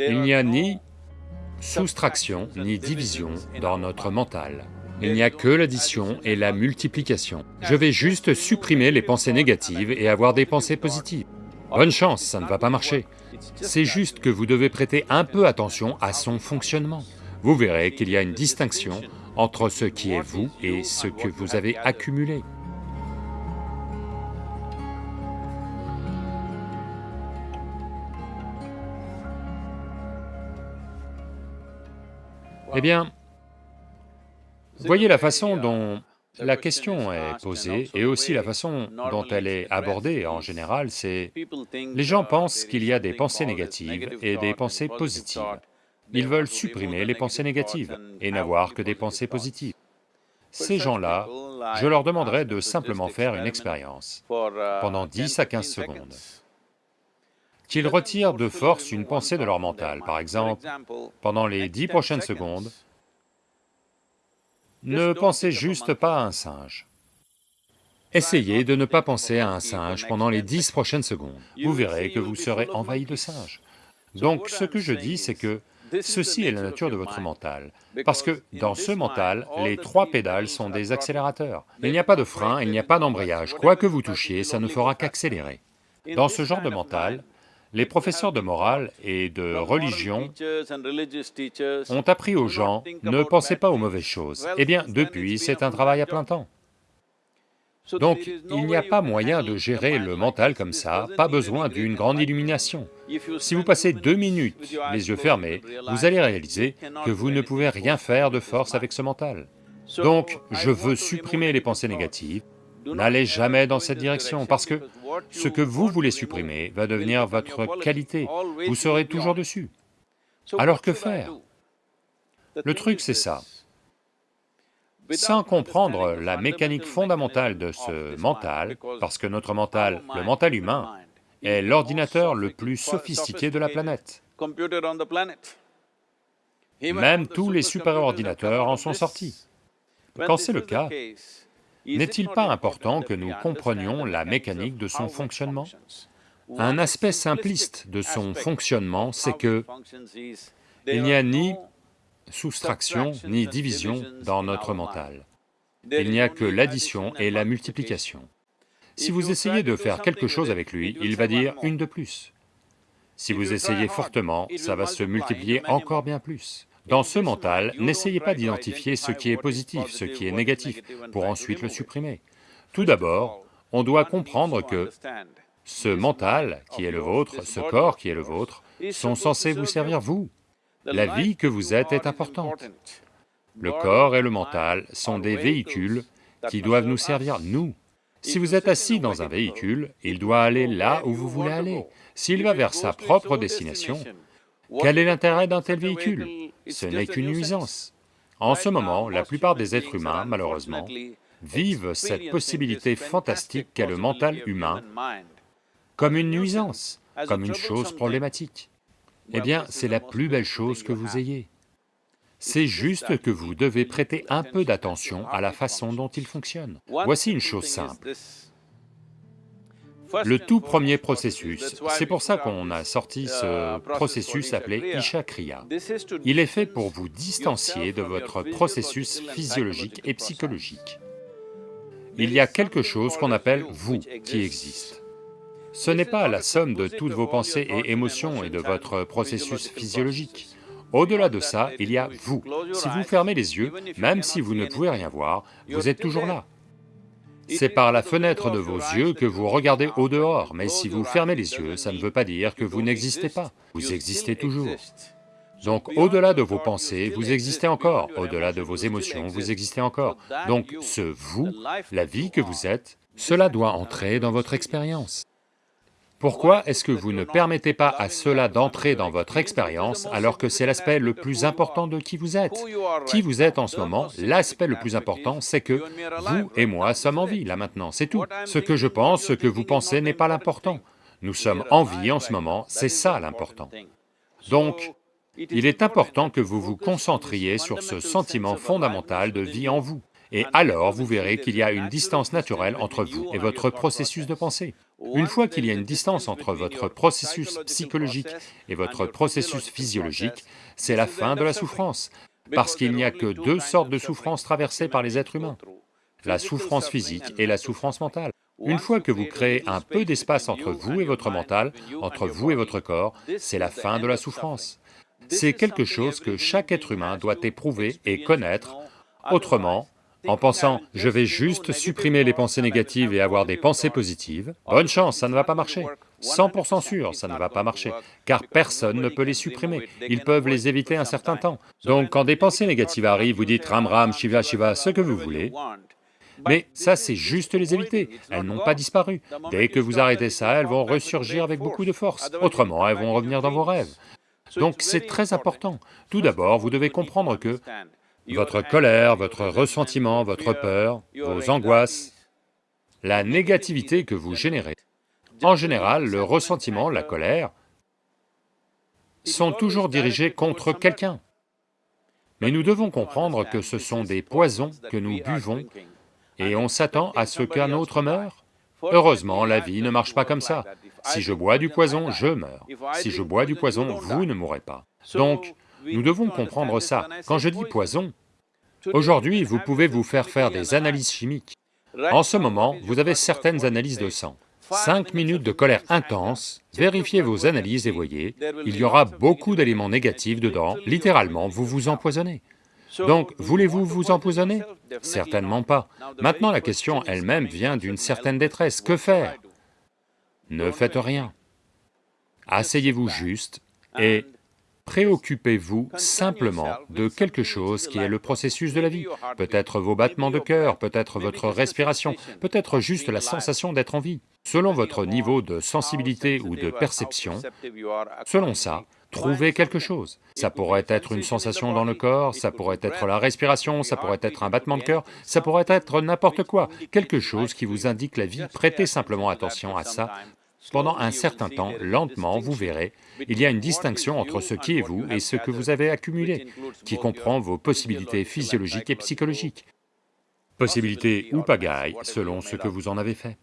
Il n'y a ni soustraction ni division dans notre mental. Il n'y a que l'addition et la multiplication. Je vais juste supprimer les pensées négatives et avoir des pensées positives. Bonne chance, ça ne va pas marcher. C'est juste que vous devez prêter un peu attention à son fonctionnement. Vous verrez qu'il y a une distinction entre ce qui est vous et ce que vous avez accumulé. Eh bien, voyez la façon dont la question est posée et aussi la façon dont elle est abordée en général, c'est... Les gens pensent qu'il y a des pensées négatives et des pensées positives. Ils veulent supprimer les pensées négatives et n'avoir que des pensées positives. Ces gens-là, je leur demanderai de simplement faire une expérience pendant 10 à 15 secondes qu'ils retirent de force une pensée de leur mental, par exemple, pendant les dix prochaines secondes, ne pensez juste pas à un singe. Essayez de ne pas penser à un singe pendant les dix prochaines secondes, vous verrez que vous serez envahi de singes. Donc ce que je dis, c'est que ceci est la nature de votre mental, parce que dans ce mental, les trois pédales sont des accélérateurs. Il n'y a pas de frein, il n'y a pas d'embrayage, quoi que vous touchiez, ça ne fera qu'accélérer. Dans ce genre de mental, les professeurs de morale et de religion ont appris aux gens, ne pensez pas aux mauvaises choses. Eh bien, depuis, c'est un travail à plein temps. Donc, il n'y a pas moyen de gérer le mental comme ça, pas besoin d'une grande illumination. Si vous passez deux minutes les yeux fermés, vous allez réaliser que vous ne pouvez rien faire de force avec ce mental. Donc, je veux supprimer les pensées négatives, N'allez jamais dans cette direction, parce que ce que vous voulez supprimer va devenir votre qualité, vous serez toujours dessus. Alors que faire? Le truc c'est ça. Sans comprendre la mécanique fondamentale de ce mental, parce que notre mental, le mental humain, est l'ordinateur le plus sophistiqué de la planète. Même tous les super-ordinateurs en sont sortis. Quand c'est le cas, n'est-il pas important que nous comprenions la mécanique de son fonctionnement Un aspect simpliste de son fonctionnement, c'est que il n'y a ni soustraction ni division dans notre mental. Il n'y a que l'addition et la multiplication. Si vous essayez de faire quelque chose avec lui, il va dire une de plus. Si vous essayez fortement, ça va se multiplier encore bien plus. Dans ce mental, n'essayez pas d'identifier ce qui est positif, ce qui est négatif, pour ensuite le supprimer. Tout d'abord, on doit comprendre que ce mental qui est le vôtre, ce corps qui est le vôtre, sont censés vous servir vous. La vie que vous êtes est importante. Le corps et le mental sont des véhicules qui doivent nous servir nous. Si vous êtes assis dans un véhicule, il doit aller là où vous voulez aller. S'il va vers sa propre destination, quel est l'intérêt d'un tel véhicule Ce n'est qu'une nuisance. En ce moment, la plupart des êtres humains, malheureusement, vivent cette possibilité fantastique qu'est le mental humain comme une nuisance, comme une chose problématique. Eh bien, c'est la plus belle chose que vous ayez. C'est juste que vous devez prêter un peu d'attention à la façon dont il fonctionne. Voici une chose simple le tout premier processus. C'est pour ça qu'on a sorti ce processus appelé Isha Kriya. Il est fait pour vous distancier de votre processus physiologique et psychologique. Il y a quelque chose qu'on appelle vous qui existe. Ce n'est pas la somme de toutes vos pensées et émotions et de votre processus physiologique. Au-delà de ça, il y a vous. Si vous fermez les yeux, même si vous ne pouvez rien voir, vous êtes toujours là. C'est par la fenêtre de vos yeux que vous regardez au dehors, mais si vous fermez les yeux, ça ne veut pas dire que vous n'existez pas, vous existez toujours. Donc au-delà de vos pensées, vous existez encore, au-delà de vos émotions, vous existez encore. Donc ce vous, la vie que vous êtes, cela doit entrer dans votre expérience. Pourquoi est-ce que vous ne permettez pas à cela d'entrer dans votre expérience alors que c'est l'aspect le plus important de qui vous êtes? Qui vous êtes en ce moment, l'aspect le plus important, c'est que vous et moi sommes en vie, là maintenant, c'est tout. Ce que je pense, ce que vous pensez n'est pas l'important. Nous sommes en vie en ce moment, c'est ça l'important. Donc, il est important que vous vous concentriez sur ce sentiment fondamental de vie en vous. Et alors vous verrez qu'il y a une distance naturelle entre vous et votre processus de pensée. Une fois qu'il y a une distance entre votre processus psychologique et votre processus physiologique, c'est la fin de la souffrance, parce qu'il n'y a que deux sortes de souffrances traversées par les êtres humains, la souffrance physique et la souffrance mentale. Une fois que vous créez un peu d'espace entre vous et votre mental, entre vous et votre corps, c'est la fin de la souffrance. C'est quelque chose que chaque être humain doit éprouver et connaître, autrement, en pensant « je vais juste supprimer les pensées négatives et avoir des pensées positives », bonne chance, ça ne va pas marcher. 100% sûr, ça ne va pas marcher, car personne ne peut les supprimer, ils peuvent les éviter un certain temps. Donc quand des pensées négatives arrivent, vous dites Ram Ram, Shiva Shiva, ce que vous voulez, mais ça c'est juste les éviter, elles n'ont pas disparu. Dès que vous arrêtez ça, elles vont ressurgir avec beaucoup de force, autrement elles vont revenir dans vos rêves. Donc c'est très important. Tout d'abord, vous devez comprendre que votre colère, votre ressentiment, votre peur, vos angoisses, la négativité que vous générez, en général, le ressentiment, la colère, sont toujours dirigés contre quelqu'un. Mais nous devons comprendre que ce sont des poisons que nous buvons et on s'attend à ce qu'un autre meure Heureusement, la vie ne marche pas comme ça. Si je bois du poison, je meurs. Si je bois du poison, vous ne mourrez pas. Donc, nous devons comprendre ça. Quand je dis poison, aujourd'hui, vous pouvez vous faire faire des analyses chimiques. En ce moment, vous avez certaines analyses de sang. Cinq minutes de colère intense, vérifiez vos analyses et voyez, il y aura beaucoup d'éléments négatifs dedans, littéralement, vous vous empoisonnez. Donc, voulez-vous vous empoisonner? Certainement pas. Maintenant, la question elle-même vient d'une certaine détresse. Que faire? Ne faites rien. Asseyez-vous juste et préoccupez-vous simplement de quelque chose qui est le processus de la vie, peut-être vos battements de cœur, peut-être votre respiration, peut-être juste la sensation d'être en vie. Selon votre niveau de sensibilité ou de perception, selon ça, trouvez quelque chose. Ça pourrait être une sensation dans le corps, ça pourrait être la respiration, ça pourrait être un battement de cœur, ça pourrait être n'importe quoi, quelque chose qui vous indique la vie, prêtez simplement attention à ça. Pendant un certain temps, lentement, vous verrez, il y a une distinction entre ce qui est vous et ce que vous avez accumulé, qui comprend vos possibilités physiologiques et psychologiques. Possibilités ou pagailles, selon ce que vous en avez fait.